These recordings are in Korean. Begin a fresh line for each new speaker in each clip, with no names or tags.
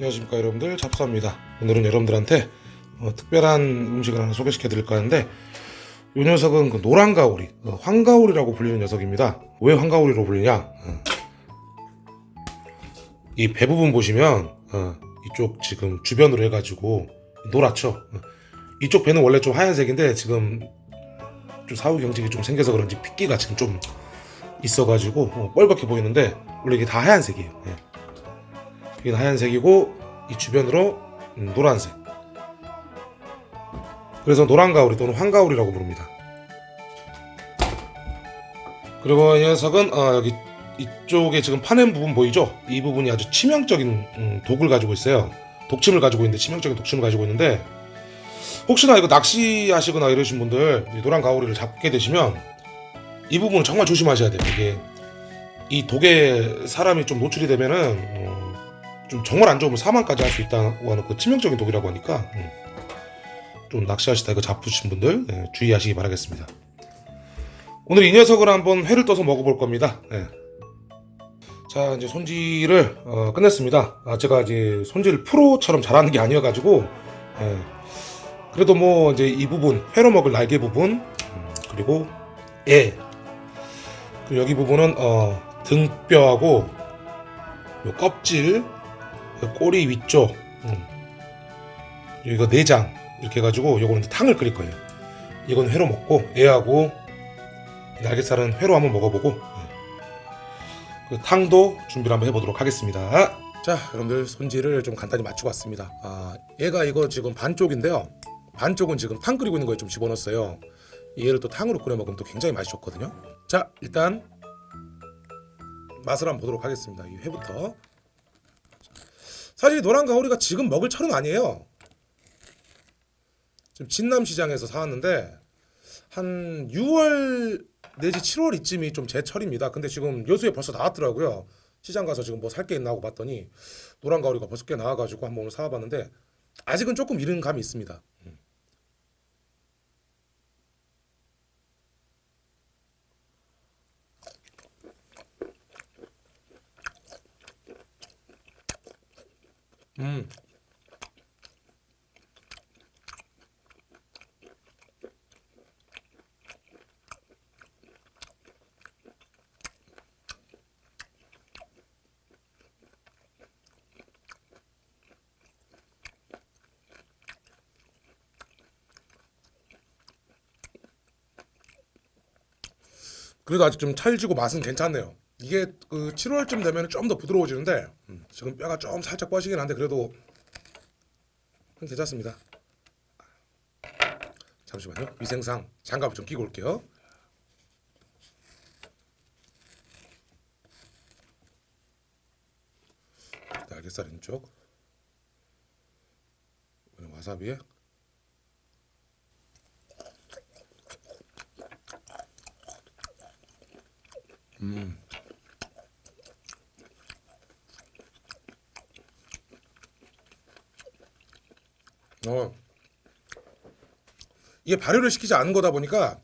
안녕하십니까 여러분들 잡사입니다 오늘은 여러분들한테 어, 특별한 음식을 하나 소개시켜 드릴까 하는데 이 녀석은 그 노란 가오리 어, 황가오리라고 불리는 녀석입니다 왜 황가오리로 불리냐 어. 이 배 부분 보시면 어, 이쪽 지금 주변으로 해가지고 노랗죠 어. 이쪽 배는 원래 좀 하얀색인데 지금 좀 사후 경직이 좀 생겨서 그런지 핏기가 지금 좀 있어가지고 어, 뻘겋게 보이는데 원래 이게 다 하얀색이에요 예. 여기는 하얀색이고 이 주변으로 음, 노란색. 그래서 노란 가오리 또는 황가오리라고 부릅니다. 그리고 이 녀석은 어, 여기 이쪽에 지금 파낸 부분 보이죠? 이 부분이 아주 치명적인 음, 독을 가지고 있어요. 독침을 가지고 있는데 치명적인 독침을 가지고 있는데 혹시나 이거 낚시하시거나 이러신 분들 이 노란 가오리를 잡게 되시면 이 부분은 정말 조심하셔야 돼요. 이게 이 독에 사람이 좀 노출이 되면은 어, 좀 정말 안 좋으면 사망까지 할 수 있다고 하는 그 치명적인 독이라고 하니까 음, 좀 낚시하시다 이거 잡으신 분들 예, 주의하시기 바라겠습니다. 오늘 이 녀석을 한번 회를 떠서 먹어볼 겁니다. 예. 자 이제 손질을 어, 끝냈습니다. 아, 제가 이제 손질 프로처럼 잘하는 게 아니어가지고 예. 그래도 뭐 이제 이 부분 회로 먹을 날개 부분 음, 그리고 애 그리고 여기 부분은 어, 등뼈하고 요 껍질 요 꼬리 위쪽 음. 이거 내장 이렇게 해가지고 요거는 탕을 끓일 거예요. 이건 회로 먹고 애하고 이 날개살은 회로 한번 먹어보고 예. 그 탕도 준비를 한번 해보도록 하겠습니다. 자 여러분들 손질을 좀 간단히 마치고 왔습니다. 아 얘가 이거 지금 반쪽인데요. 반쪽은 지금 탕 끓이고 있는 거에 좀 집어넣었어요. 얘를 또 탕으로 끓여 먹으면 또 굉장히 맛이 좋거든요. 자 일단 맛을 한번 보도록 하겠습니다. 이 회부터 사실 노란 가오리가 지금 먹을 철은 아니에요. 지금 진남시장에서 사왔는데 한 6월 내지 7월 이쯤이 좀 제 철입니다. 근데 지금 여수에 벌써 나왔더라고요. 시장 가서 지금 뭐 살 게 있나 하고 봤더니 노란 가오리가 벌써 꽤 나와가지고 한번 오늘 사와봤는데 아직은 조금 이른 감이 있습니다. 음. 음. 그래도 아직 좀 찰지고 맛은 괜찮네요. 이게 그 7월쯤 되면 좀 더 부드러워지는데 음, 지금 뼈가 좀 살짝 뻗시긴 한데 그래도 괜찮습니다. 잠시만요. 위생상 장갑을 좀 끼고 올게요. 날개살 이번엔 와사비에 음. 어. 이게 발효를 시키지 않은 거다 보니까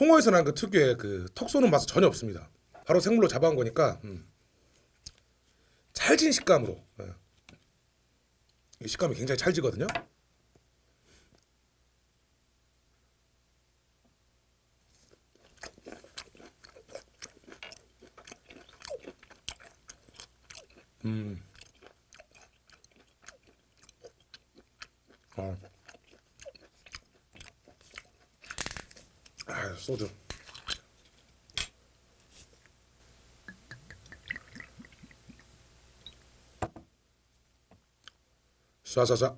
홍어에서 난 그 특유의 그 턱 쏘는 맛은 전혀 없습니다. 바로 생물로 잡아온 거니까 음. 찰진 식감으로 예. 이 식감이 굉장히 찰지거든요. 음. 아. 아, 소주. 샤샤샤.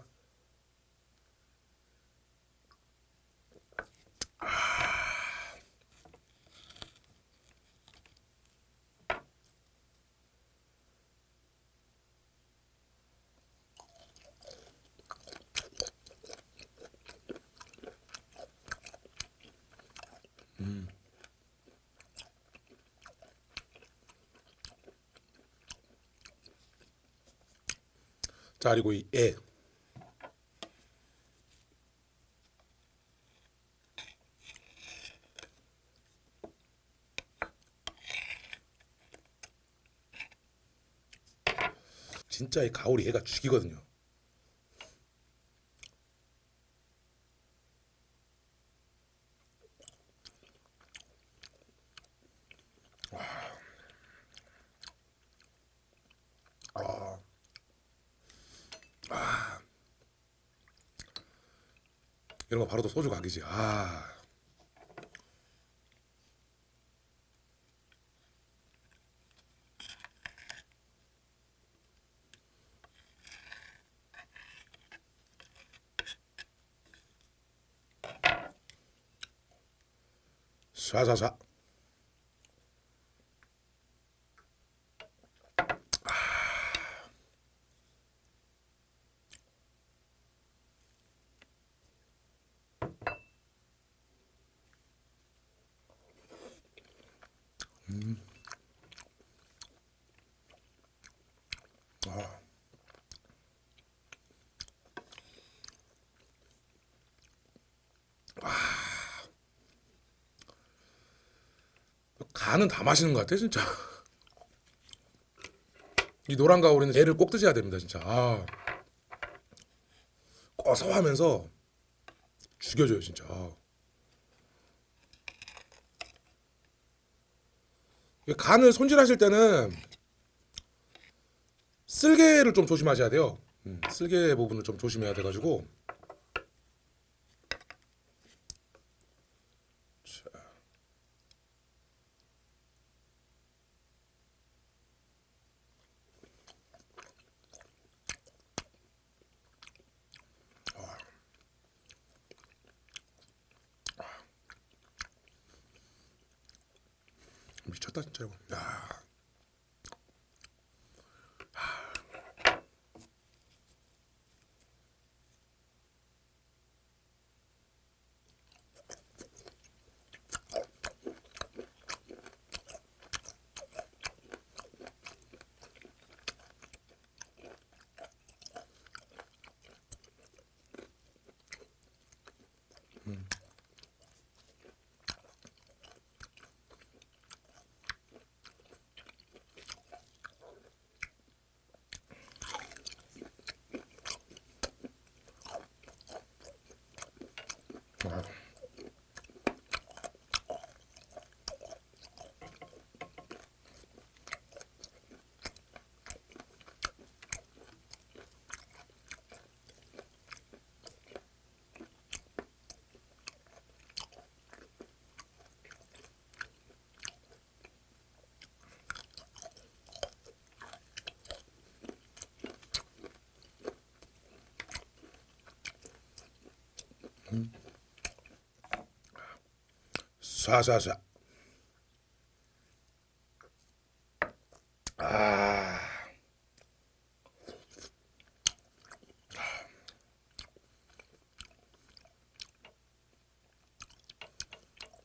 자 그리고 이 애. 진짜 이 가오리 얘가 죽이거든요. 아. 아. 이런 거 바로 또 소주 각이지. 아. 샤샤샤. 아. 간은 다 마시는 것 같아 진짜. 이 노란 가오리는 얘를 꼭 드셔야 됩니다 진짜. 아. 고소하면서 죽여줘요 진짜. 아. 이 간을 손질하실 때는 쓸개를 좀 조심하셔야 돼요. 음, 쓸개 부분을 좀 조심해야 돼가지고. 미쳤다 진짜 이거. 야. 아. 샤샤샤. 아.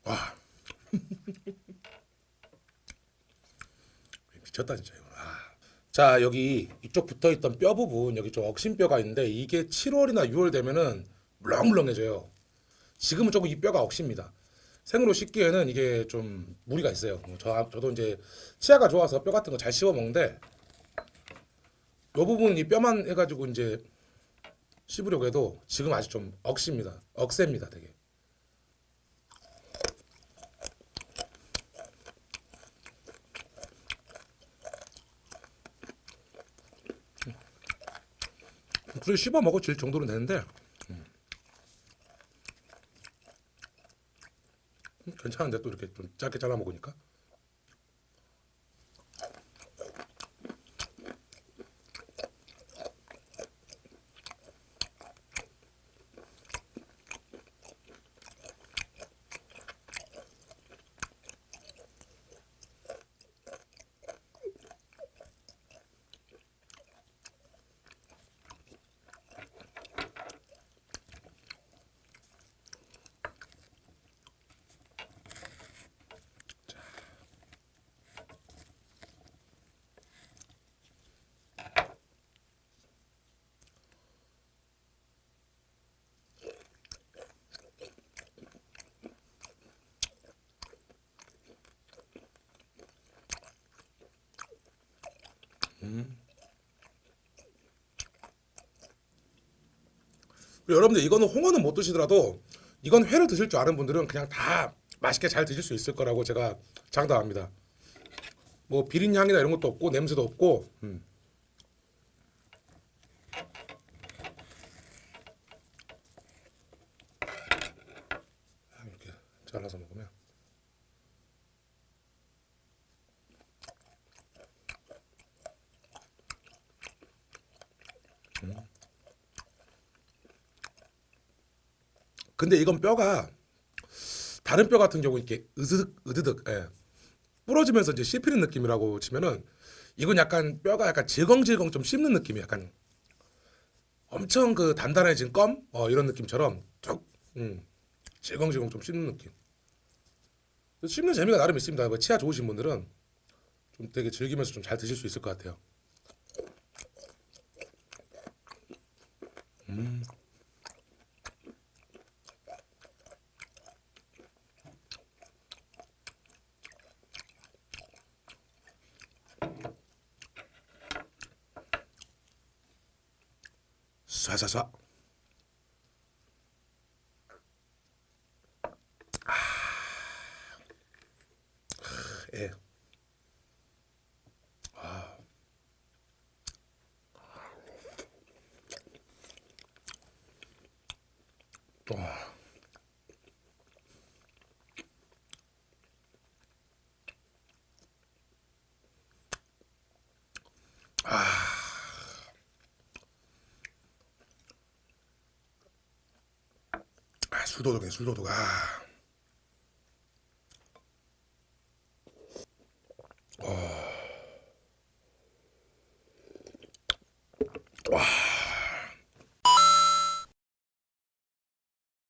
와. 미쳤다 진짜 이거. 아. 자 여기 이쪽 붙어있던 뼈 부분 여기 좀 억심뼈가 있는데 이게 7월이나 6월 되면은 물렁물렁해져요. 지금은 조금 이 뼈가 억십니다. 생으로 씻기에는 이게 좀 무리가 있어요. 뭐저 저도 이제 치아가 좋아서 뼈 같은 거 잘 씹어 먹는데 요 부분 이 뼈만 해가지고 이제 씹으려고 해도 지금 아직 좀 억십니다. 억셉니다, 되게. 그래 씹어 먹어질 정도는 되는데 괜찮은데 또 이렇게 좀 짧게 잘라 먹으니까 음. 여러분들 이거는 홍어는 못 드시더라도 이건 회를 드실 줄 아는 분들은 그냥 다 맛있게 잘 드실 수 있을 거라고 제가 장담합니다. 뭐 비린 향이나 이런 것도 없고 냄새도 없고 음. 근데 이건 뼈가 다른 뼈 같은 경우 이렇게 으드득 으드득 예. 부러지면서 이제 씹히는 느낌이라고 치면은 이건 약간 뼈가 약간 질겅질겅 좀 씹는 느낌이 약간 엄청 그 단단해진 껌 어, 이런 느낌처럼 쭉 음, 질겅질겅 좀 씹는 느낌. 씹는 재미가 나름 있습니다. 뭐 치아 좋으신 분들은 좀 되게 즐기면서 좀 잘 드실 수 있을 것 같아요. 음. 쏴쏴쏴. 아, 예. 술도독이네 술도독. 아.